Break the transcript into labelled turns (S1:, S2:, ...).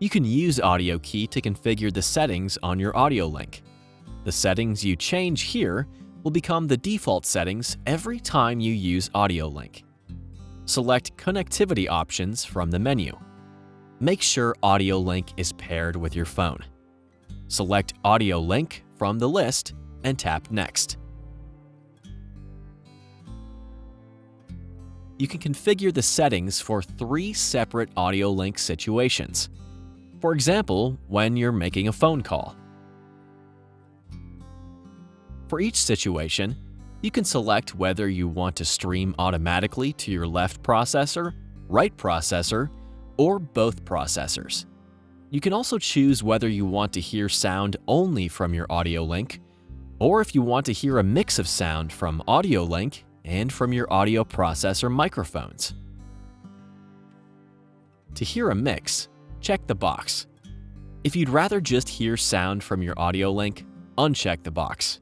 S1: You can use Audio Key to configure the settings on your audio link. The settings you change here will become the default settings every time you use Audio Link. Select Connectivity options from the menu. Make sure Audio Link is paired with your phone. Select Audio Link from the list and tap Next. You can configure the settings for three separate audio link situations. For example, when you're making a phone call. For each situation, you can select whether you want to stream automatically to your left processor, right processor, or both processors. You can also choose whether you want to hear sound only from your audio link, or if you want to hear a mix of sound from audio link and from your audio processor microphones. To hear a mix, check the box. If you'd rather just hear sound from your audio link, uncheck the box.